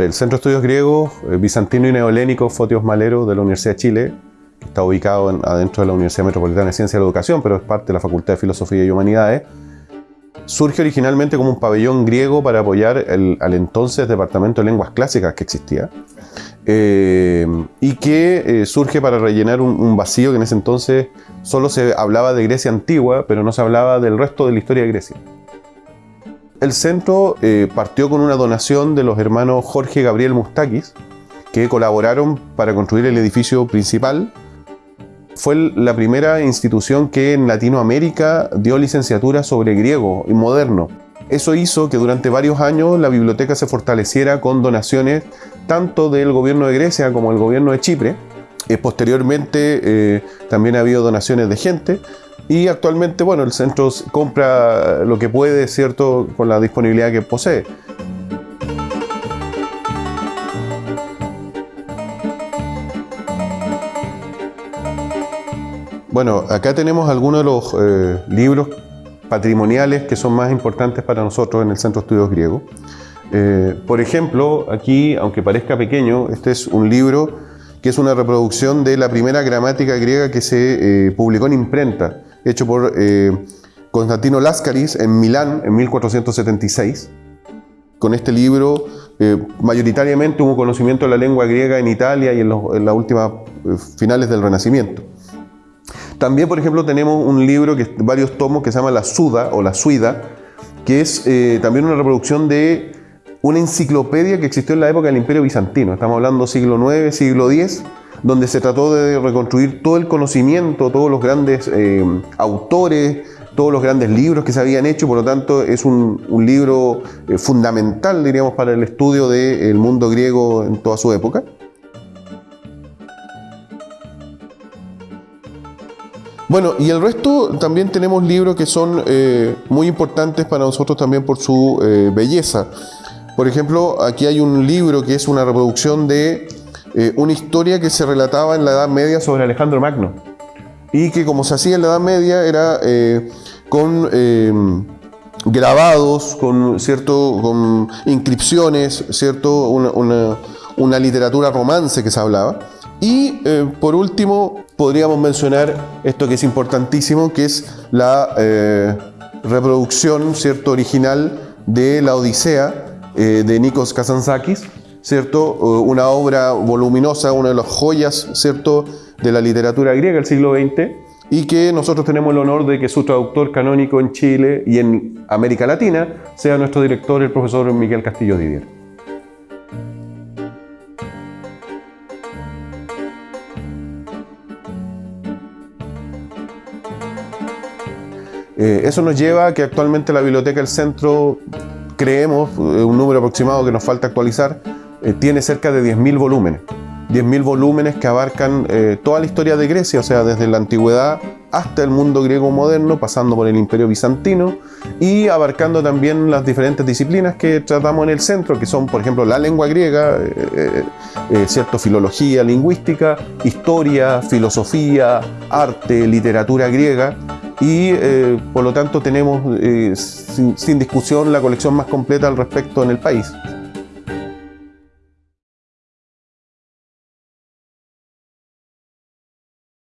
El Centro de Estudios Griegos, eh, Bizantino y Neolénico Fotios Malero de la Universidad de Chile, que está ubicado en- adentro de la Universidad Metropolitana de Ciencia y Educación, pero es parte de la Facultad de Filosofía y Humanidades, surge originalmente como un pabellón griego para apoyar al entonces Departamento de Lenguas Clásicas que existía, eh, y que eh, surge para rellenar un, un vacío que en ese entonces solo se hablaba de Grecia antigua, pero no se hablaba del resto de la historia de Grecia. El centro eh, partió con una donación de los hermanos Jorge Gabriel Mustakis, que colaboraron para construir el edificio principal. Fue el- la primera institución que en Latinoamérica dio licenciatura sobre griego y moderno. Eso hizo que durante varios años la biblioteca se fortaleciera con donaciones tanto del gobierno de Grecia como del gobierno de Chipre. Eh, posteriormente eh, también ha habido donaciones de gente y actualmente, bueno, el centro compra lo que puede, ¿cierto?, con la disponibilidad que posee. Bueno, acá tenemos algunos de los eh, libros patrimoniales que son más importantes para nosotros en el Centro de Estudios Griegos. Eh, por ejemplo, aquí, aunque parezca pequeño, este es un libro que es una reproducción de la primera gramática griega que se eh, publicó en imprenta, hecho por eh, Constantino Lascaris en Milán en 1476. Con este libro, eh, mayoritariamente hubo conocimiento de la lengua griega en Italia y en, las últimas eh, finales del Renacimiento. También, por ejemplo, tenemos un libro, que varios tomos, que se llama La Suda o La Suida, que es también una reproducción de una enciclopedia que existió en la época del Imperio Bizantino. Estamos hablando siglo IX, siglo X, donde se trató de reconstruir todo el conocimiento, todos los grandes eh, autores, todos los grandes libros que se habían hecho, por lo tanto es un, libro eh, fundamental, diríamos, para el estudio del mundo griego en toda su época. Bueno, y el resto también tenemos libros que son eh, muy importantes para nosotros también por su belleza. Por ejemplo, aquí hay un libro que es una reproducción de eh, una historia que se relataba en la Edad Media sobre Alejandro Magno. Y que como se hacía en la Edad Media era eh, con eh, grabados, con, ¿cierto? con inscripciones, ¿cierto? Una, una- literatura romance que se hablaba. Y por último, podríamos mencionar esto que es importantísimo, que es la reproducción ¿cierto? original de la Odisea de Nikos Kazantzakis, ¿cierto? Eh, una obra voluminosa, una de las joyas ¿cierto? de la literatura griega del siglo XX, y que nosotros tenemos el honor de que su traductor canónico en Chile y en América Latina sea nuestro director, el profesor Miguel Castillo Didier. Eh, eso nos lleva a que actualmente la Biblioteca del Centro, creemos, eh, un número aproximado que nos falta actualizar, eh, tiene cerca de 10.000 volúmenes. 10.000 volúmenes que abarcan eh, toda la historia de Grecia, o sea, desde la antigüedad hasta el mundo griego moderno, pasando por el imperio bizantino y abarcando también las diferentes disciplinas que tratamos en el centro, que son, por ejemplo, la lengua griega, eh, eh, cierto, filología, lingüística, historia, filosofía, arte, literatura griega, y por lo tanto tenemos sin, sin discusión la colección más completa al respecto en el país.